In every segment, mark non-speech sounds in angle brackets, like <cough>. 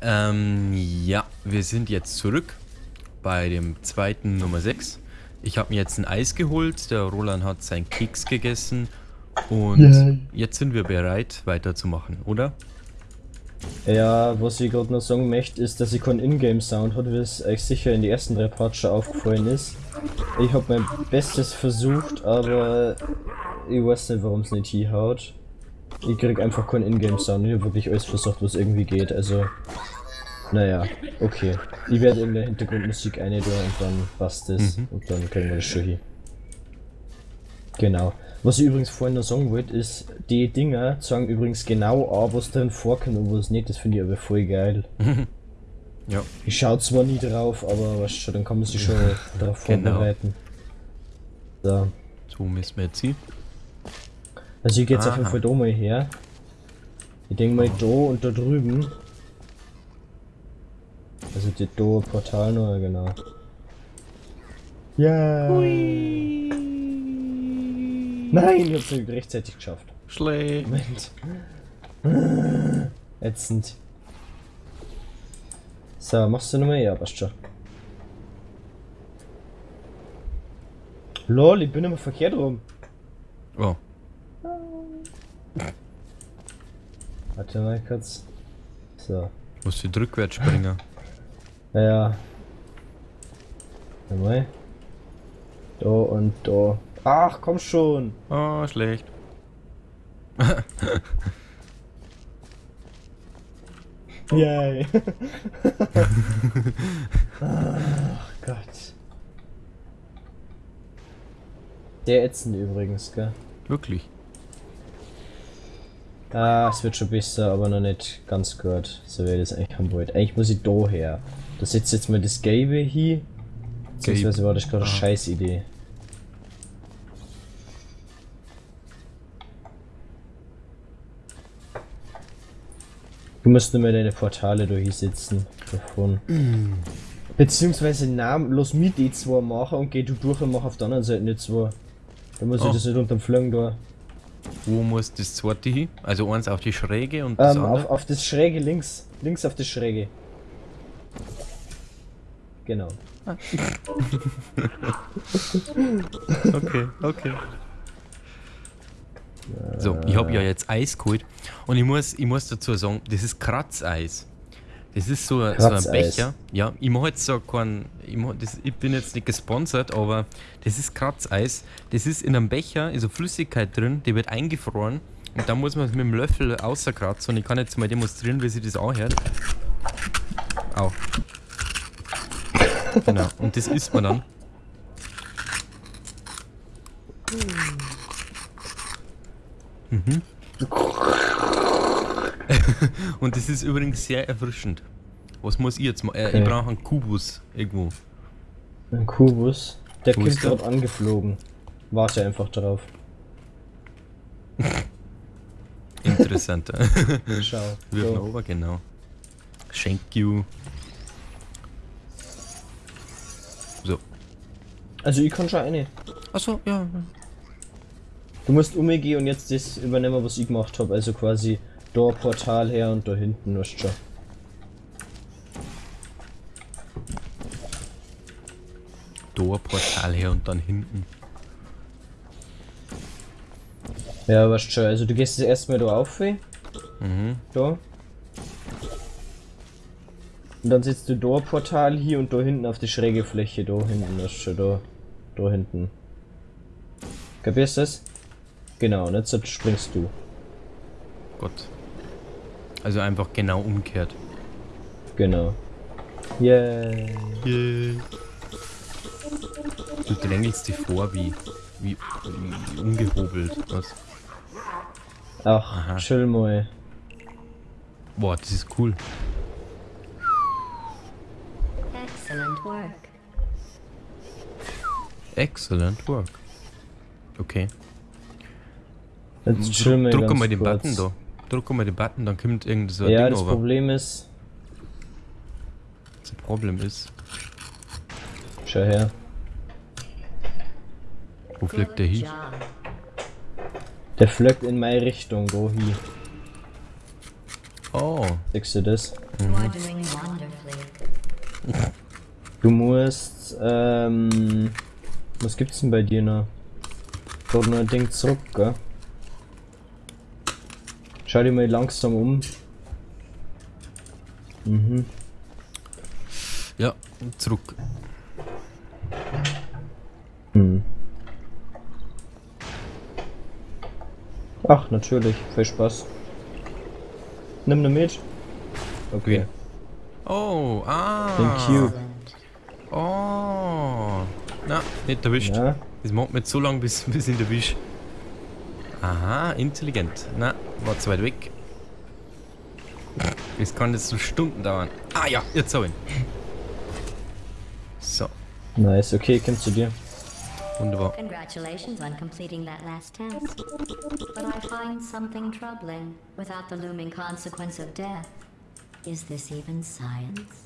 Ähm, ja, wir sind jetzt zurück bei dem zweiten Nummer 6. Ich habe mir jetzt ein Eis geholt, der Roland hat seinen Keks gegessen und Ja. jetzt sind wir bereit weiterzumachen, oder? Ja, was ich gerade noch sagen möchte, ist, dass ich keinen Ingame-Sound hat, wie es euch sicher in die ersten drei Parts schon aufgefallen ist. Ich habe mein Bestes versucht, aber ich weiß nicht, warum es nicht hinhaut. Ich krieg einfach keinen Ingame-Sound. Ich habe wirklich alles versucht, was irgendwie geht. Also, naja, okay. Ich werde irgendeine Hintergrundmusik eine und dann passt es. Mhm. Und dann kriegen wir das schon hin. Genau. Was ich übrigens vorhin noch sagen wollte, ist, die Dinger sagen übrigens genau an, was drin vorkommt und was nicht. Das finde ich aber voll geil. Ja. Ich schaue zwar nie drauf, aber weißt schon, dann kann man sich schon <laughs> darauf Genau. vorbereiten. So. So müssen wir jetzt hin. Also ich gehe jetzt auf jeden Aha. Fall da mal her. Ich denke mal da und da drüben. Also die da Portal noch, genau. Ja. Nein, ich hab's nicht rechtzeitig geschafft. Schlecht. Moment. <laughs> Ätzend. So, machst du nochmal? Ja, passt schon. Lol, ich bin immer verkehrt rum. Oh, Warte mal kurz. So. muss ich rückwärts springen. <laughs> Ja, ja. Mal. Da und da. Ach, komm schon. Oh, schlecht. <laughs> Yay. Ach Gott. Der ätzend übrigens, gell? Wirklich. Ah, es wird schon besser, aber noch nicht ganz gut. So wie ich das eigentlich haben wollte. Eigentlich muss ich da her. Da setzt jetzt mal das Gelbe hier. Beziehungsweise war das gerade eine Ah. scheiß Idee. Du musst nur mal deine Portale da hier sitzen. Davon. Beziehungsweise Namen, lass mich die zwei machen und geh du durch und mach auf der anderen Seite die zwei. Dann muss Oh. ich das nicht unterm Flögen da. Wo muss das zweite hin? Also eins auf die Schräge und das Ähm, auf, andere? auf das Schräge links. Links auf das Schräge. Genau. <laughs> Okay, okay. So, ich habe ja jetzt Eis geholt und ich muss, ich muss dazu sagen, das ist Kratzeis. Das ist so, ein- so ein. Becher. Ja, ich mache jetzt so keinen, ich, mach das, ich bin jetzt nicht gesponsert, aber das ist Kratzeis. Das ist in einem Becher, ist eine Flüssigkeit drin, die wird eingefroren und dann muss man es mit dem Löffel außerkratzen und ich kann jetzt mal demonstrieren, wie sich das anhört. Au. Genau, und das isst man dann. Mhm. <laughs> Und das ist übrigens sehr erfrischend. Was muss ich jetzt machen? Äh, Okay. Ich brauche einen Kubus irgendwo. Ein Kubus. Der Wo kommt gerade angeflogen. Warte einfach drauf. <laughs> Interessant. <laughs> Schau. Wirf So. oben, genau. Thank you. So. Also ich kann schon eine. Achso, ja. Du musst umgehen und jetzt das übernehmen, was ich gemacht habe. Also quasi da Portal her und da hinten, weißt schon. Torportal her und dann hinten. Ja, weißt schon. Also du gehst jetzt erstmal da auf. eh? Mhm. Da. Und dann setzt du da Portal hier und da hinten auf die schräge Fläche, da hinten, das ist schon da. Da hinten. Kapierst du das? Genau, und jetzt springst du. Gott. Also einfach genau umgekehrt. Genau. Yay. Du drängelst dich vor wie, wie, wie ungehobelt. Was? Ach, Aha. chill mal. Boah, das ist cool. Excellent work. Excellent work. Okay. Jetzt chill mal Drück ganz mal den kurz. Button da. Drück mal den Button, dann kommt irgend so ein Ja, Ding das over. Problem ist, Das Problem ist, schau her. wo fliegt der hin? Der flöckt in meine Richtung, da hier. Oh, Siehst du das? Wonderfully. Du musst, ähm, was gibt's denn bei dir noch? Dort noch ein Ding zurück, gell? Schau dir mal langsam um. Mhm. Ja, zurück. Hm. Ach, natürlich. Viel Spaß. Nimm ne mit. Okay. Oh, ah. Thank you. Oh. Na, nicht erwischt. Ja. Das macht mir so lange, bis, <laughs> bis ich ihn erwisch. Aha, intelligent. Na, war zu weit weg. Das kann jetzt so Stunden dauern. Ah ja, jetzt hab ich ihn. So, Nice. Okay, komm zu dir. wunderbar. Congratulations on completing that last test. But I find something troubling without the looming consequence of death. Is this even science?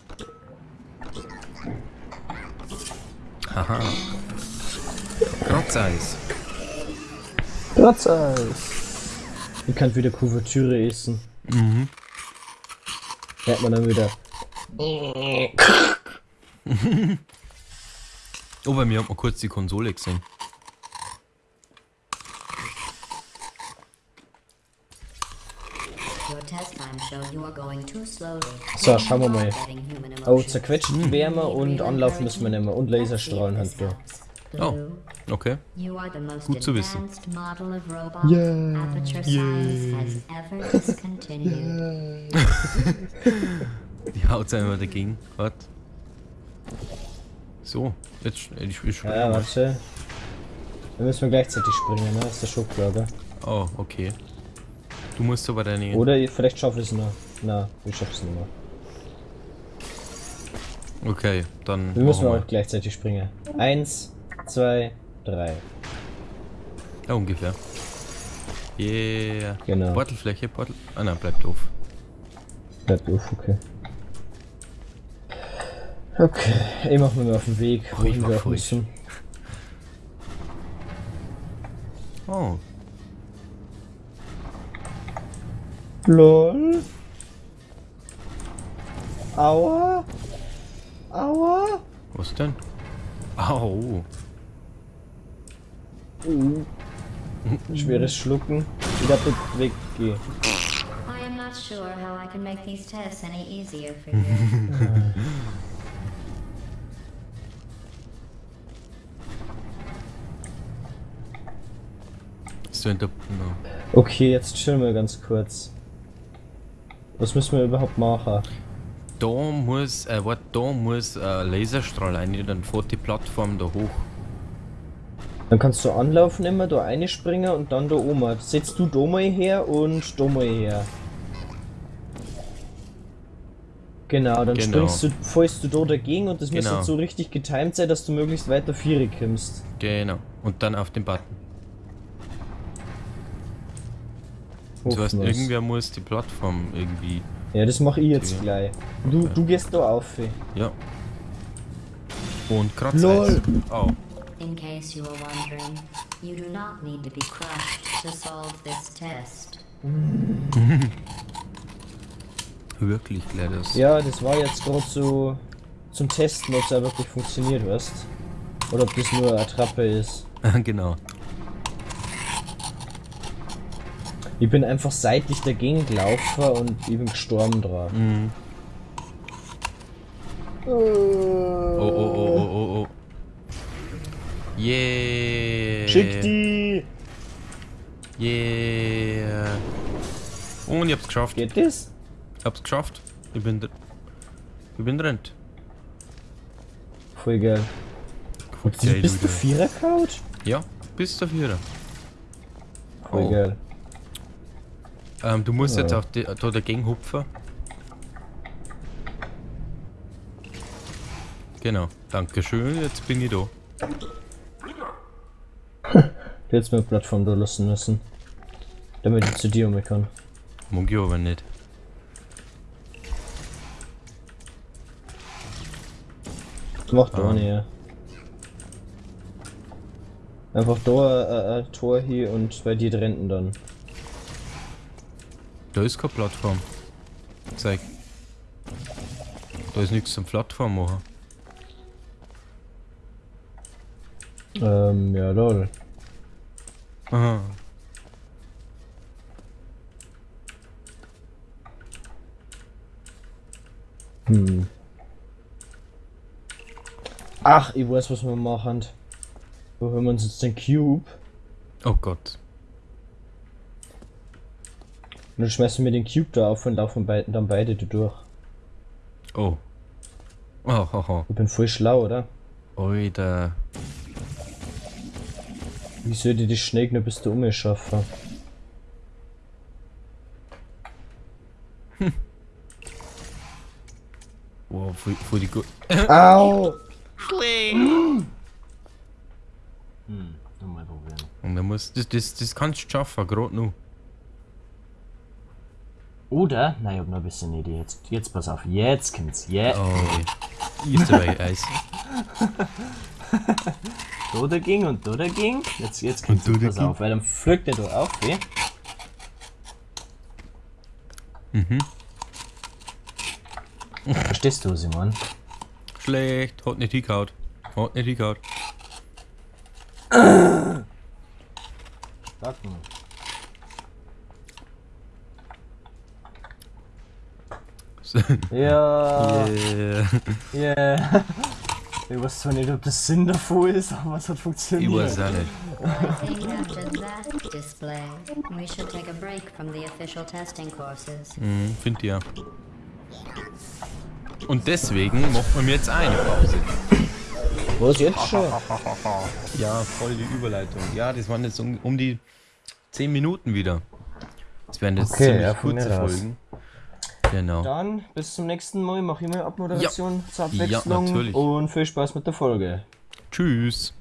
Haha. Kratzeis. Platzeis. Ich kann wieder Kuvertüre essen. Mhm. Hört man dann wieder. <laughs> Oh, bei mir hat man kurz die Konsole gesehen. So, schauen wir mal. Oh, zerquetscht Wärme und anlaufen müssen wir nicht mehr. Und Laserstrahlen haben wir. Oh, okay. you are the most Gut zu wissen. advanced model of robot Yeah. Discontinued. <laughs> Die haut einmal dagegen. Wart. So, jetzt ich, ich springe Ja, warte. Da müssen wir gleichzeitig springen, ne? Das ist der Schublager. Oh, okay. Du musst aber deine. Oder ich- vielleicht schaffe ich es noch. Na, ich schaffe es nicht mehr. Okay, dann Wir müssen machen auch gleichzeitig springen. Eins, zwei, drei. Ja, ungefähr. Yeah. Genau. Portalfläche, Portal. Ah nein, bleibt auf. Bleibt auf, okay. Okay, ich mach mir mal auf den Weg, Oh, ich wohin mach voll. müssen. Oh, LOL. Aua. Aua. was denn? Au. Uh. Schweres Schlucken. Wieder weggehen. I am not sure how I can make these tests any easier for you. <laughs> Okay, jetzt chillen wir ganz kurz. Was müssen wir überhaupt machen? Da muss, äh, warte, da muss äh, Laserstrahl rein, dann fährt die Plattform da hoch. Dann kannst du anlaufen immer, da eine springen und dann da oben. Setzt du da mal her und da mal her. Genau, dann Genau. springst du, fällst du da dagegen und das muss Genau. jetzt so richtig getimed sein, dass du möglichst weiter Viere kommst. Genau. Und dann auf den Button. Hoffen wir's. irgendwer muss die Plattform irgendwie. Ja, das mach ich jetzt Okay. gleich. Du, du gehst da auf. Ja. Und. Lol. Oh. In case you were wondering, you do not need to be crushed to solve this test. <laughs> Wirklich, Gladys. Ja, das war jetzt gerade so zum Testen, ob es auch wirklich funktioniert, weißt Oder ob das nur eine Attrappe ist. <laughs> genau. Ich bin einfach seitlich dagegen gelaufen und ich bin gestorben dran. Mhm. Oh, oh, oh, oh, oh. Yeah. Schick die! Yeah. Und ich hab's geschafft. Geht das? Ich hab's geschafft. Ich bin, dr- ich bin drin. Voll geil. Du geil, bist du, du Vierer Couch? Ja, bis zur Vierer. Voll Oh. geil. Ähm, du musst Ja. jetzt auf die, da dagegen hupfen. Genau, Dankeschön, jetzt bin ich da. Mir eine Plattform da lassen müssen. Damit ich zu dir um kann. Ich aber nicht. Mach da Ah. nicht, ja. Einfach da äh, ein Tor hier und bei dir drinnen dann. Da ist keine Plattform. Zeig. Da ist nichts zum Plattform machen. Ähm, ja, lol. Aha. Hm. Ach, ich weiß, was wir machen. Wo haben wir uns jetzt den Cube? Oh Gott. Und dann schmeißen wir den Cube da auf und laufen beiden dann beide da durch. Oh. Oh, oh, oh. Ich bin voll schlau, oder? Alter. Wie soll ich das schnell noch bis du um schaffen? Wow, voll, voll die gut. Au! Hm, nur mal probieren. Und dann muss. Das, das, das kannst du schaffen, gerade noch. Oder, nein, ich hab noch ein bisschen Idee. Jetzt, jetzt pass auf, jetzt kommt's. Yeah. Oh, ich ist dabei Eis. <laughs> Da der ging und da der ging. Jetzt, jetzt da der Pass ging. auf, weil dann pflückt er da auf, weh. Mhm. Verstehst du, Simon? Schlecht, hat nicht hingehauen. Hat nicht hingehauen. Sag mal. <laughs> Ja, Yeah. yeah. <laughs> Ich weiß zwar nicht, ob das Sinn davon ist, <laughs> aber es hat Ich funktioniert. weiß auch nicht. I think after that display, we should take a break from the official testing courses. Mhm, find ich ja. Und deswegen machen wir mir jetzt eine Pause. Was jetzt schon? <laughs> Ja, voll die Überleitung. Ja, das waren jetzt um, um die 10 Minuten wieder. Das werden jetzt Okay, ziemlich kurze. Folgen. Genau. Dann bis zum nächsten Mal. Mach ich mal Abmoderation zur Ja, Abwechslung. natürlich. und viel Spaß mit der Folge. Tschüss.